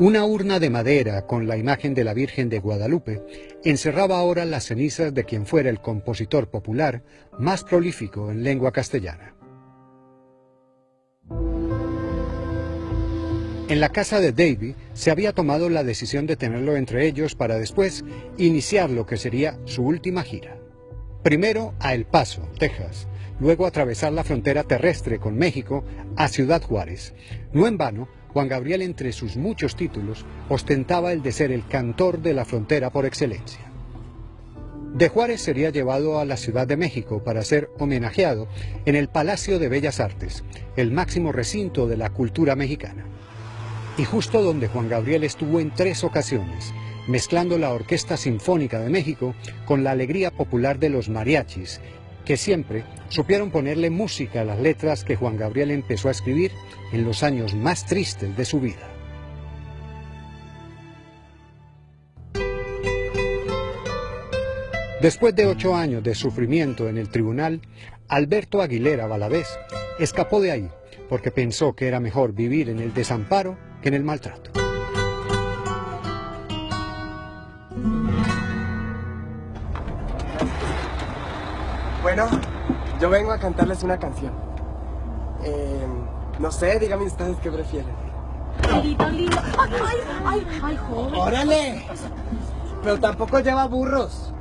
Una urna de madera con la imagen de la Virgen de Guadalupe encerraba ahora las cenizas de quien fuera el compositor popular más prolífico en lengua castellana. En la casa de Davy se había tomado la decisión de tenerlo entre ellos para después iniciar lo que sería su última gira. Primero a El Paso, Texas, luego atravesar la frontera terrestre con México a Ciudad Juárez. No en vano, Juan Gabriel entre sus muchos títulos ostentaba el de ser el cantor de la frontera por excelencia. De Juárez sería llevado a la Ciudad de México para ser homenajeado en el Palacio de Bellas Artes, el máximo recinto de la cultura mexicana y justo donde Juan Gabriel estuvo en tres ocasiones, mezclando la Orquesta Sinfónica de México con la alegría popular de los mariachis, que siempre supieron ponerle música a las letras que Juan Gabriel empezó a escribir en los años más tristes de su vida. Después de ocho años de sufrimiento en el tribunal, Alberto Aguilera Valadez escapó de ahí porque pensó que era mejor vivir en el desamparo que en el maltrato. Bueno, yo vengo a cantarles una canción. Eh, no sé, díganme ustedes qué prefieren. ¡Ay, ay, ay, ay, joven! ¡Órale! Pero tampoco lleva burros.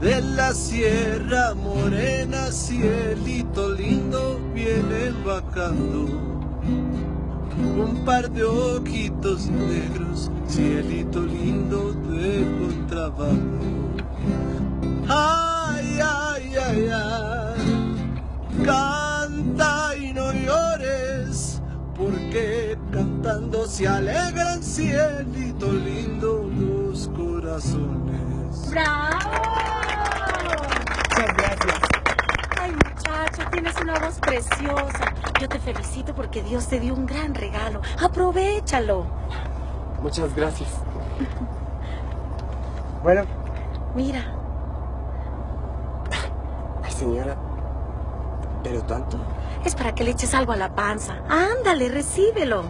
De la Sierra Morena, cielito lindo, viene bajando. Un par de ojitos negros, cielito lindo de contrabando. Ay, ay, ay, ay, canta y no llores, porque cantando se alegran, cielito lindo, los corazones. ¡Bravo! Muchas gracias. Ay, muchacho, tienes una voz preciosa. Yo te felicito porque Dios te dio un gran regalo. Aprovechalo. Muchas gracias. Bueno. Mira. Ay, señora. ¿Pero tanto? Es para que le eches algo a la panza. Ándale, recíbelo.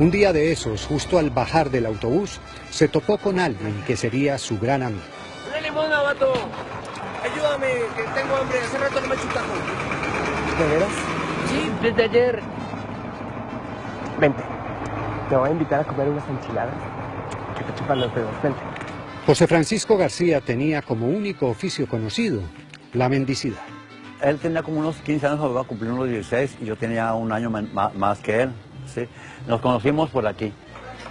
Un día de esos, justo al bajar del autobús, se topó con alguien que sería su gran amigo. ¡Una limona, vato! Ayúdame, que tengo hambre. Hace rato no me chutajo. ¿De veras? Sí, desde ayer. Vente. Te voy a invitar a comer unas enchiladas que te chupan los dedos. Vente. José Francisco García tenía como único oficio conocido la mendicidad. Él tenía como unos 15 años, iba a cumplir unos 16 y yo tenía un año más que él. ¿sí? Nos conocimos por aquí.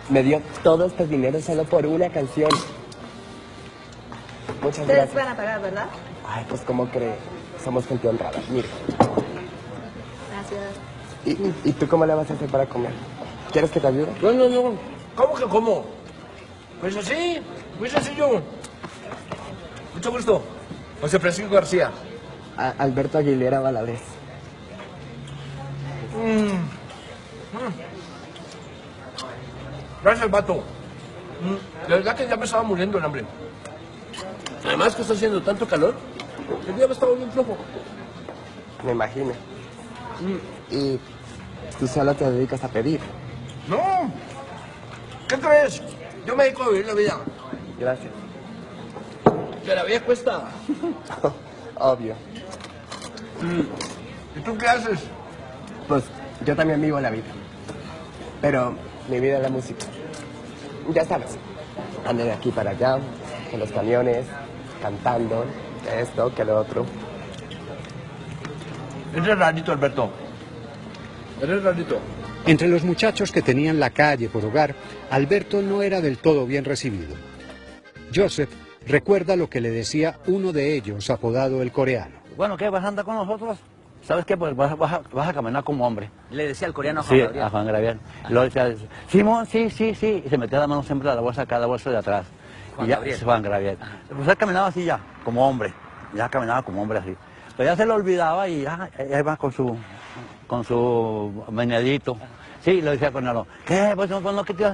Me dio todo este dinero solo por una canción. Muchas Ustedes gracias. van a pagar, ¿verdad? Ay, pues ¿cómo cree? Somos gente honrada. Mira. Gracias. ¿Y, tú cómo le vas a hacer para comer? ¿Quieres que te ayude? No, no, no. ¿Cómo que cómo? Pues así, muy sencillo. Mucho gusto. José Francisco García. A- Alberto Aguilera Valadez. Gracias, vato. Mm, De verdad que ya me estaba muriendo el hambre. Además que está haciendo tanto calor, el día me está volviendo flojo. Me imagino. Y tú solo te dedicas a pedir. No. ¿Qué crees? Yo me dedico a vivir la vida. Gracias. Que la vida cuesta. Obvio. ¿Y tú qué haces? Pues yo también vivo la vida. Pero mi vida es la música. Ya sabes. Ando de aquí para allá, en los camiones, cantando, que esto, que lo otro. Eres rarito, Alberto. Eres rarito. Entre los muchachos que tenían la calle por hogar, Alberto no era del todo bien recibido. Joseph recuerda lo que le decía uno de ellos, apodado el coreano. Bueno, ¿qué? ¿Vas a andar con nosotros? ¿Sabes qué? Pues vas, vas a, vas a caminar como hombre. Le decía el coreano a Juan Sí, Gabriel. a Juan Gabriel. Luego decía, Simón, sí, sí, sí. Y se metía la mano siempre a la bolsa, cada bolsa de atrás. Juan y ya, Gabriel. Juan Gabriel. Pues él caminaba así ya, como hombre. Ya caminaba como hombre así. Pero ya se lo olvidaba y ya, ya iba con su, con su meneadito. Sí, lo decía con él. ¿Qué? Pues no, pues no, que te...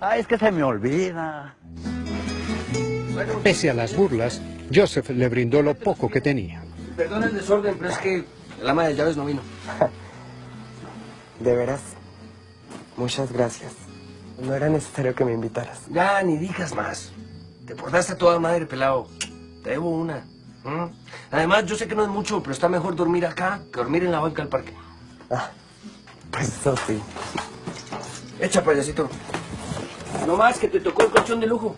Ay, es que se me olvida. Pese a las burlas, Joseph le brindó lo poco que tenía. Perdona el desorden, pero es que el ama de llaves no vino. De veras, muchas gracias. No era necesario que me invitaras. Ya, ni digas más. Te portaste a toda madre, pelado. Te debo una. ¿Mm? Además, yo sé que no es mucho, pero está mejor dormir acá que dormir en la banca del parque. Ah, pues eso sí. Echa, payasito. No más que te tocó el colchón de lujo.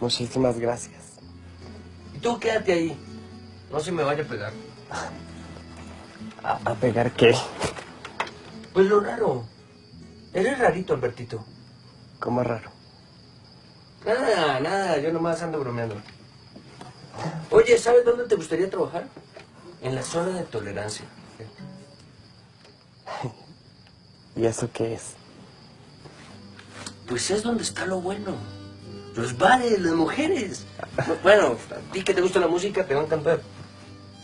Muchísimas gracias. Y tú quédate ahí. No se me vaya a pegar. ¿A, a pegar qué? Pues lo raro. Eres rarito, Albertito. ¿Cómo raro? Nada, nada, yo nomás ando bromeando. Oye, ¿sabes dónde te gustaría trabajar? En la zona de tolerancia. ¿Y eso qué es? Pues es donde está lo bueno. Los bares, las mujeres. Bueno, a ti que te gusta la música te va a encantar.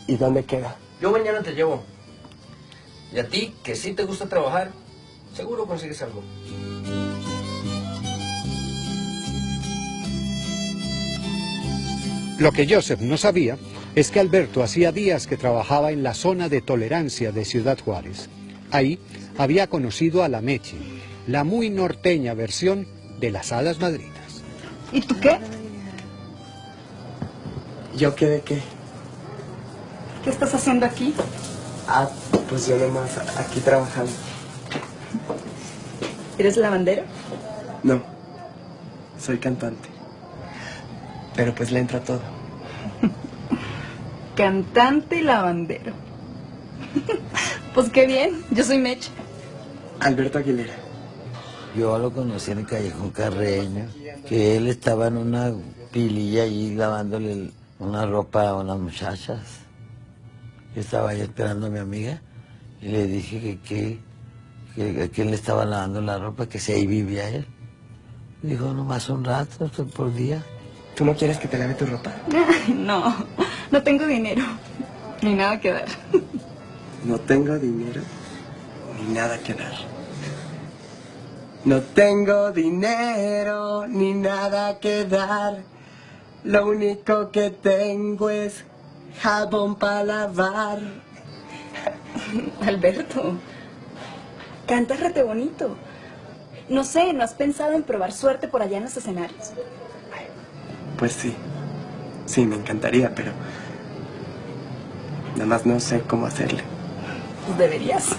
¿Y dónde queda? Yo mañana te llevo. Y a ti, que sí te gusta trabajar, seguro consigues algo. Lo que Joseph no sabía es que Alberto hacía días que trabajaba en la zona de tolerancia de Ciudad Juárez. Ahí había conocido a la Meche, la muy norteña versión de las hadas madrinas. ¿Y tú qué? ¿Yo qué de qué? ¿Qué estás haciendo aquí? Ah, pues yo nomás aquí trabajando. ¿Eres lavandero? No, soy cantante. Pero pues le entra todo. Cantante y lavandero. pues qué bien, yo soy Meche. Alberto Aguilera. Yo lo conocí en el callejón Carreño, que él estaba en una pililla allí lavándole una ropa a unas muchachas. Yo estaba ahí esperando a mi amiga y le dije que, que, que, que él le estaba lavando la ropa, que si ahí vivía él. Dijo, nomás un rato, por día. ¿Tú no quieres que te lave tu ropa? No, no tengo dinero. Ni nada que dar. No tengo dinero ni nada que dar. No tengo dinero ni nada que dar. Lo único que tengo es jabón para lavar. Alberto, cantas rete bonito. No sé, ¿no has pensado en probar suerte por allá en los escenarios? Pues sí. Sí, me encantaría, pero... Nada más no sé cómo hacerle. Pues deberías.